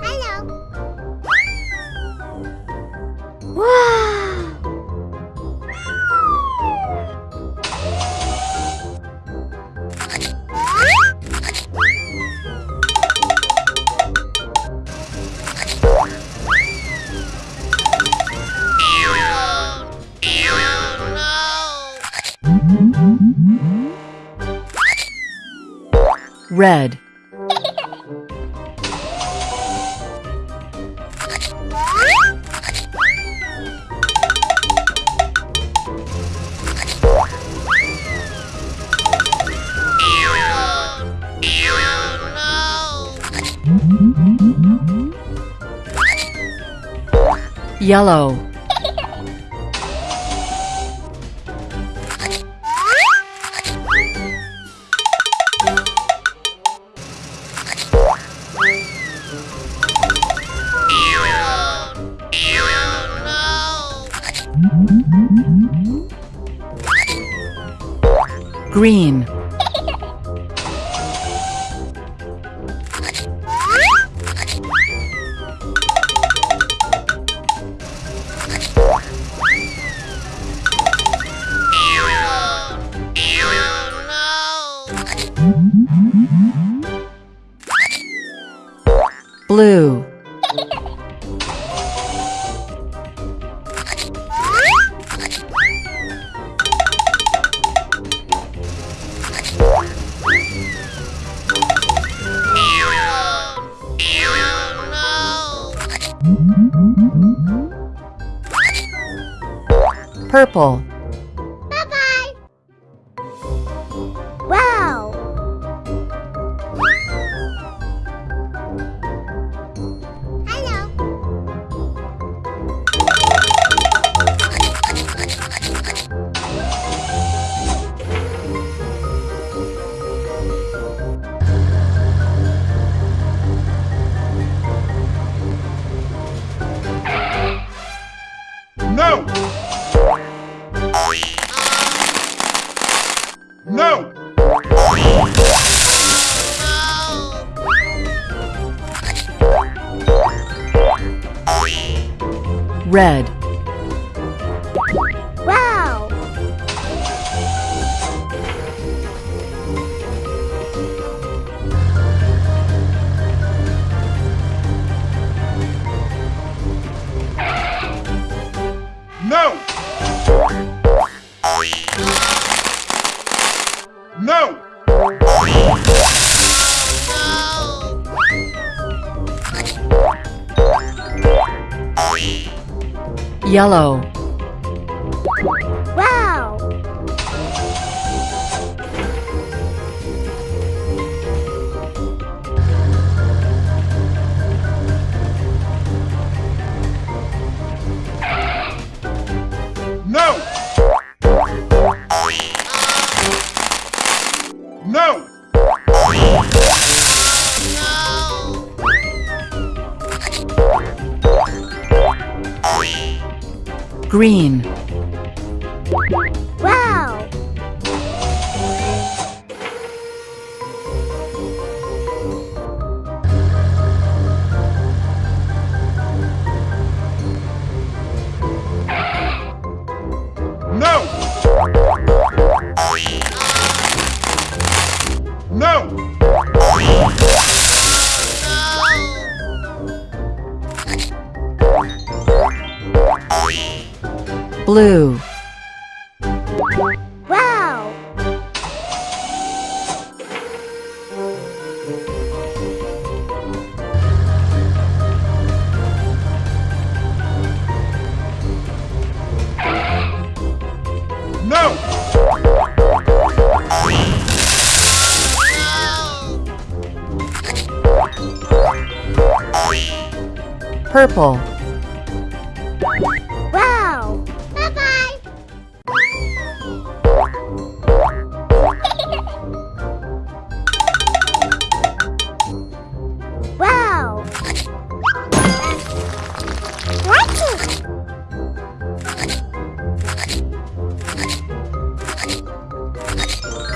Hello. Wow. Red. Yellow. Green. Blue. Purple. Red. Yellow. Wow. No! No! Green. Blue. Wow. No! Purple.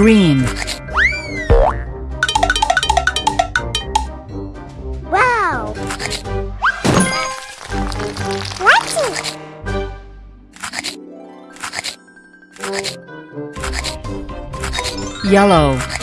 Green. Wow! Yellow.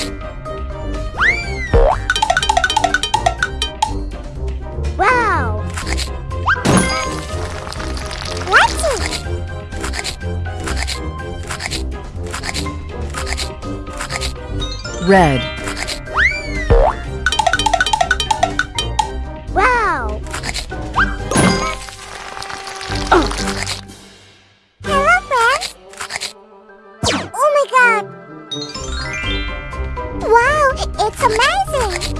Red. Wow! Oh. Hello, friends! Oh my god! Wow, it's amazing!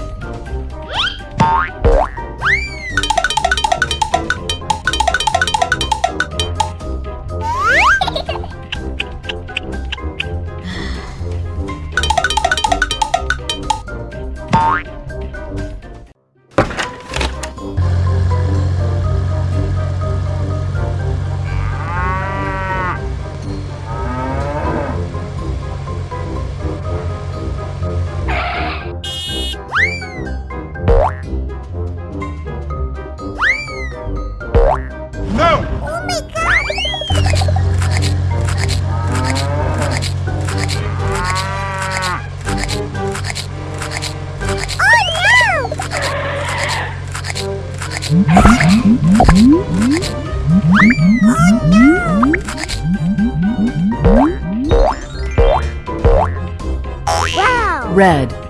Red.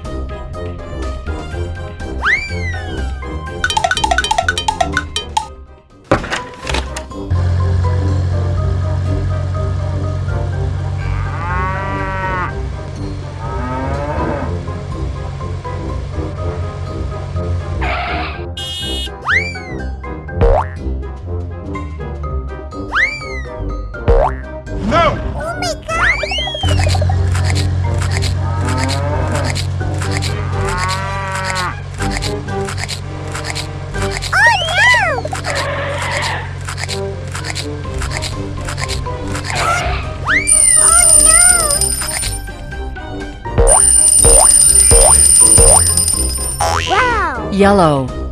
yellow.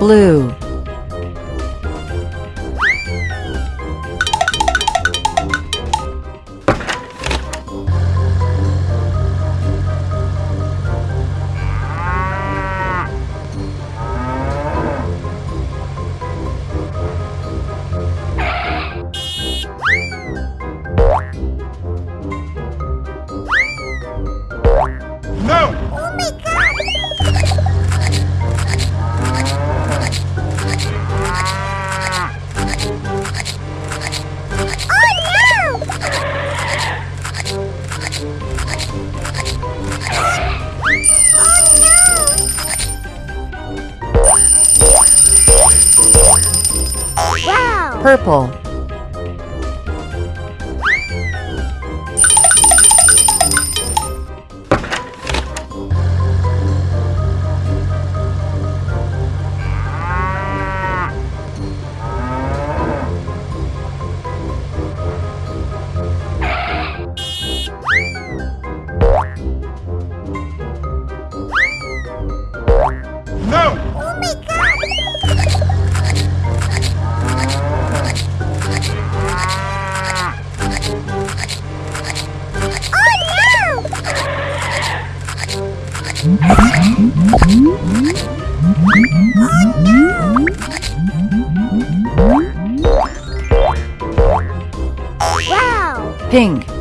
Blue. purple. Wow! Pink.